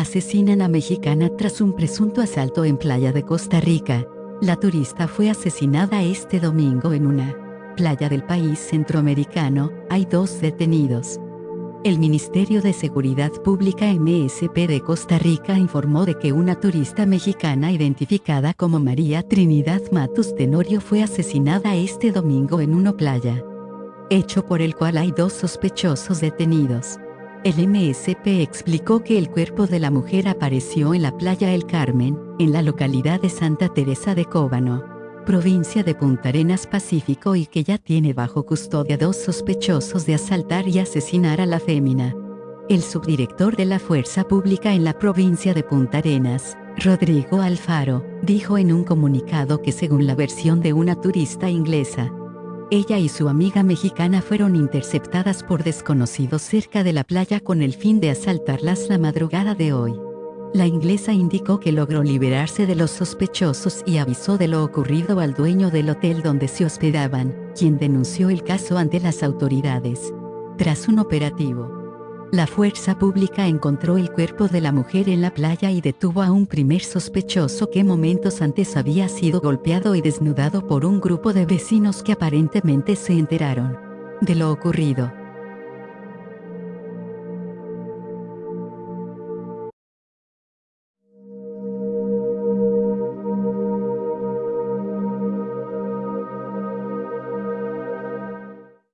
Asesinan a mexicana tras un presunto asalto en playa de Costa Rica. La turista fue asesinada este domingo en una playa del país centroamericano. Hay dos detenidos. El Ministerio de Seguridad Pública MSP de Costa Rica informó de que una turista mexicana identificada como María Trinidad Matus Tenorio fue asesinada este domingo en una playa, hecho por el cual hay dos sospechosos detenidos. El MSP explicó que el cuerpo de la mujer apareció en la playa El Carmen, en la localidad de Santa Teresa de Cóbano provincia de Punta Arenas Pacífico y que ya tiene bajo custodia dos sospechosos de asaltar y asesinar a la fémina. El subdirector de la Fuerza Pública en la provincia de Punta Arenas, Rodrigo Alfaro, dijo en un comunicado que según la versión de una turista inglesa, ella y su amiga mexicana fueron interceptadas por desconocidos cerca de la playa con el fin de asaltarlas la madrugada de hoy. La inglesa indicó que logró liberarse de los sospechosos y avisó de lo ocurrido al dueño del hotel donde se hospedaban, quien denunció el caso ante las autoridades. Tras un operativo, la fuerza pública encontró el cuerpo de la mujer en la playa y detuvo a un primer sospechoso que momentos antes había sido golpeado y desnudado por un grupo de vecinos que aparentemente se enteraron de lo ocurrido.